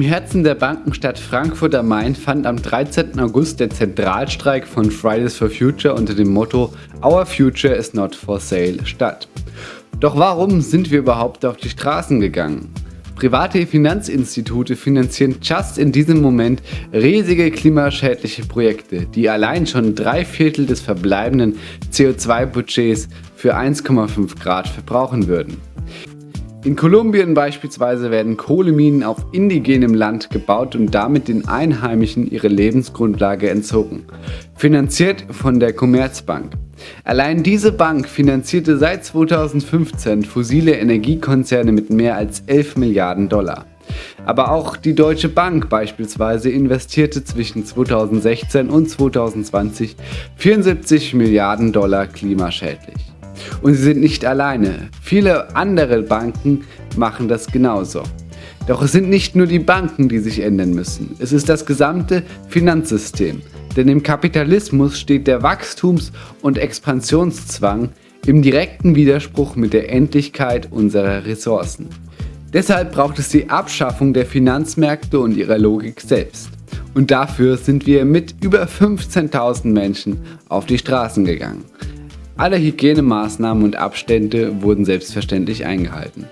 Herzen der Bankenstadt Frankfurt am Main fand am 13. August der Zentralstreik von Fridays for Future unter dem Motto Our Future is not for sale statt. Doch warum sind wir überhaupt auf die Straßen gegangen? Private Finanzinstitute finanzieren just in diesem Moment riesige klimaschädliche Projekte, die allein schon drei Viertel des verbleibenden CO2-Budgets für 1,5 Grad verbrauchen würden. In Kolumbien beispielsweise werden Kohleminen auf indigenem Land gebaut und damit den Einheimischen ihre Lebensgrundlage entzogen. Finanziert von der Commerzbank. Allein diese Bank finanzierte seit 2015 fossile Energiekonzerne mit mehr als 11 Milliarden Dollar. Aber auch die Deutsche Bank beispielsweise investierte zwischen 2016 und 2020 74 Milliarden Dollar klimaschädlich. Und sie sind nicht alleine. Viele andere Banken machen das genauso. Doch es sind nicht nur die Banken, die sich ändern müssen. Es ist das gesamte Finanzsystem. Denn im Kapitalismus steht der Wachstums- und Expansionszwang im direkten Widerspruch mit der Endlichkeit unserer Ressourcen. Deshalb braucht es die Abschaffung der Finanzmärkte und ihrer Logik selbst. Und dafür sind wir mit über 15.000 Menschen auf die Straßen gegangen. Alle Hygienemaßnahmen und Abstände wurden selbstverständlich eingehalten.